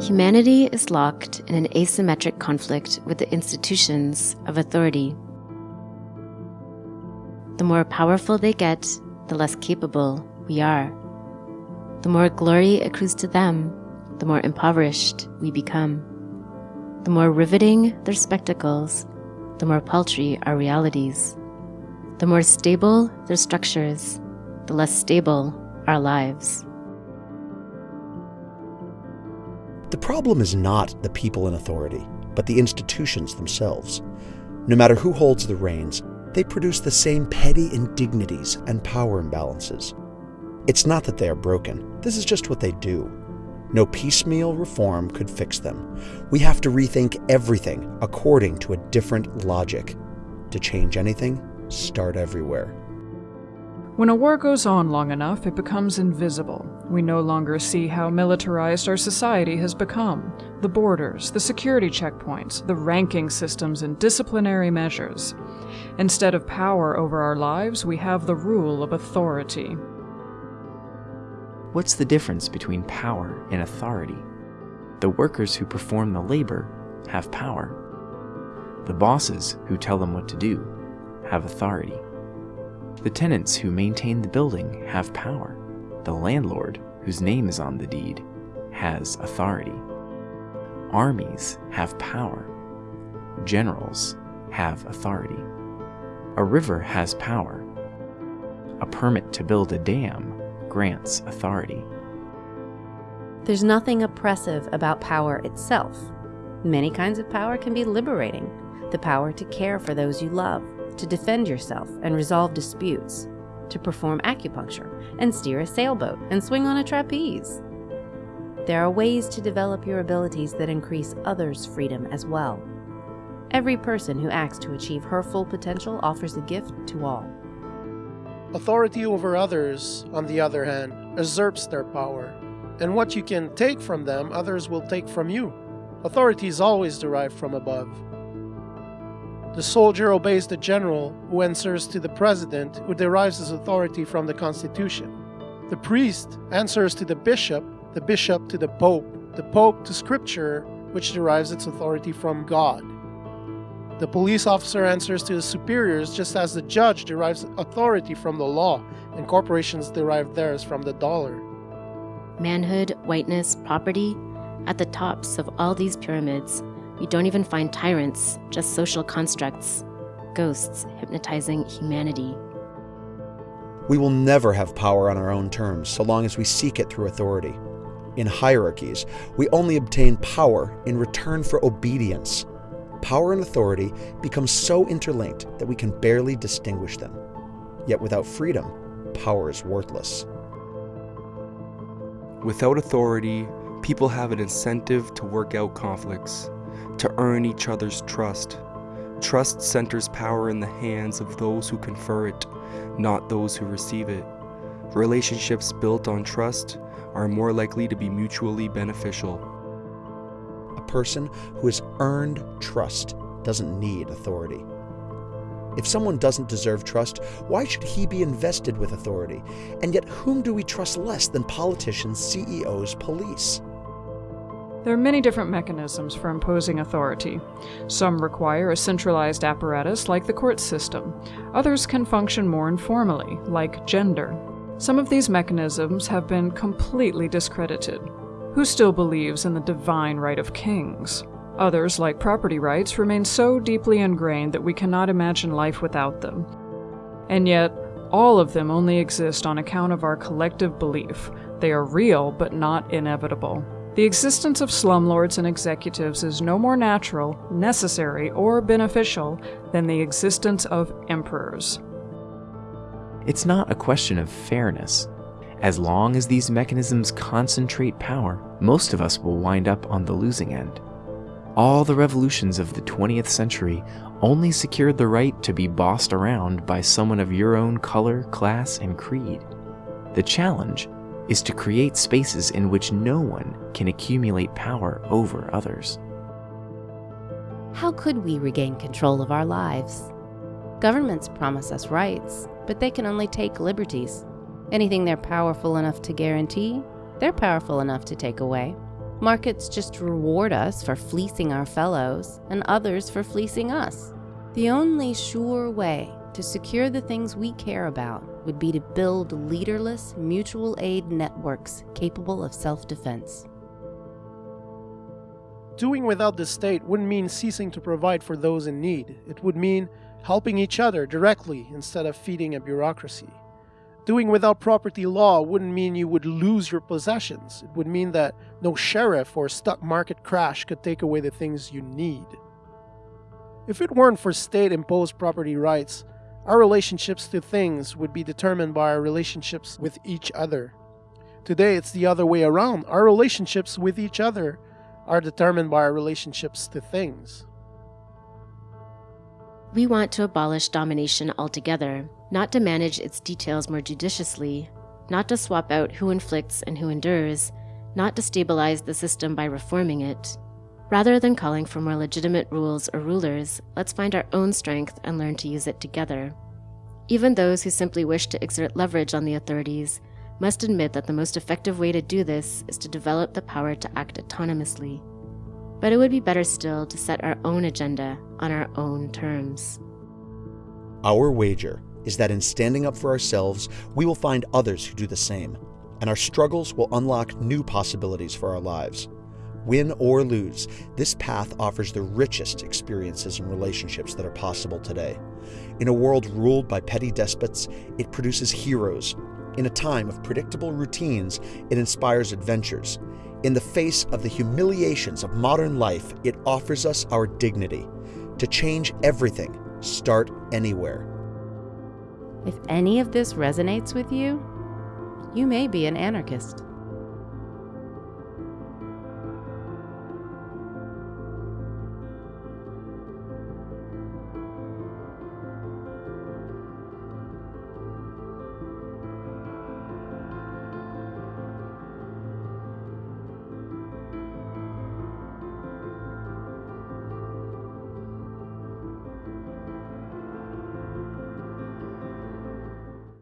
Humanity is locked in an asymmetric conflict with the institutions of authority. The more powerful they get, the less capable we are. The more glory accrues to them, the more impoverished we become. The more riveting their spectacles, the more paltry our realities. The more stable their structures, the less stable our lives. The problem is not the people in authority, but the institutions themselves. No matter who holds the reins, they produce the same petty indignities and power imbalances. It's not that they are broken, this is just what they do. No piecemeal reform could fix them. We have to rethink everything according to a different logic. To change anything, start everywhere. When a war goes on long enough, it becomes invisible. We no longer see how militarized our society has become the borders, the security checkpoints, the ranking systems, and disciplinary measures. Instead of power over our lives, we have the rule of authority. What's the difference between power and authority? The workers who perform the labor have power. The bosses who tell them what to do have authority. The tenants who maintain the building have power. The landlord, whose name is on the deed, has authority. Armies have power. Generals have authority. A river has power. A permit to build a dam grants authority. There's nothing oppressive about power itself. Many kinds of power can be liberating. The power to care for those you love, to defend yourself and resolve disputes, to perform acupuncture and steer a sailboat and swing on a trapeze. There are ways to develop your abilities that increase others' freedom as well. Every person who acts to achieve her full potential offers a gift to all. Authority over others, on the other hand, usurps their power, and what you can take from them, others will take from you. Authority is always derived from above. The soldier obeys the general, who answers to the president, who derives his authority from the constitution. The priest answers to the bishop, the bishop to the pope, the pope to scripture, which derives its authority from God. The police officer answers to his superiors just as the judge derives authority from the law, and corporations derive theirs from the dollar. Manhood, whiteness, property, at the tops of all these pyramids, you don't even find tyrants, just social constructs, ghosts hypnotizing humanity. We will never have power on our own terms so long as we seek it through authority. In hierarchies, we only obtain power in return for obedience. Power and authority become so interlinked that we can barely distinguish them. Yet without freedom, power is worthless. Without authority, people have an incentive to work out conflicts to earn each other's trust. Trust centers power in the hands of those who confer it, not those who receive it. Relationships built on trust are more likely to be mutually beneficial. A person who has earned trust doesn't need authority. If someone doesn't deserve trust, why should he be invested with authority? And yet, whom do we trust less than politicians, CEOs, police? There are many different mechanisms for imposing authority. Some require a centralized apparatus like the court system. Others can function more informally, like gender. Some of these mechanisms have been completely discredited. Who still believes in the divine right of kings? Others, like property rights, remain so deeply ingrained that we cannot imagine life without them. And yet, all of them only exist on account of our collective belief. They are real, but not inevitable. The existence of slumlords and executives is no more natural, necessary, or beneficial than the existence of emperors. It's not a question of fairness. As long as these mechanisms concentrate power, most of us will wind up on the losing end. All the revolutions of the 20th century only secured the right to be bossed around by someone of your own color, class, and creed. The challenge is to create spaces in which no one can accumulate power over others. How could we regain control of our lives? Governments promise us rights, but they can only take liberties. Anything they're powerful enough to guarantee, they're powerful enough to take away. Markets just reward us for fleecing our fellows and others for fleecing us. The only sure way to secure the things we care about would be to build leaderless mutual aid networks capable of self defense. Doing without the state wouldn't mean ceasing to provide for those in need. It would mean helping each other directly instead of feeding a bureaucracy. Doing without property law wouldn't mean you would lose your possessions. It would mean that no sheriff or stock market crash could take away the things you need. If it weren't for state imposed property rights, our relationships to things would be determined by our relationships with each other. Today, it's the other way around. Our relationships with each other are determined by our relationships to things. We want to abolish domination altogether, not to manage its details more judiciously, not to swap out who inflicts and who endures, not to stabilize the system by reforming it. Rather than calling for more legitimate rules or rulers, let's find our own strength and learn to use it together. Even those who simply wish to exert leverage on the authorities must admit that the most effective way to do this is to develop the power to act autonomously. But it would be better still to set our own agenda on our own terms. Our wager is that in standing up for ourselves, we will find others who do the same, and our struggles will unlock new possibilities for our lives. Win or lose, this path offers the richest experiences and relationships that are possible today. In a world ruled by petty despots, it produces heroes in a time of predictable routines, it inspires adventures. In the face of the humiliations of modern life, it offers us our dignity. To change everything, start anywhere. If any of this resonates with you, you may be an anarchist.